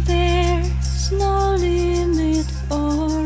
There's no limit or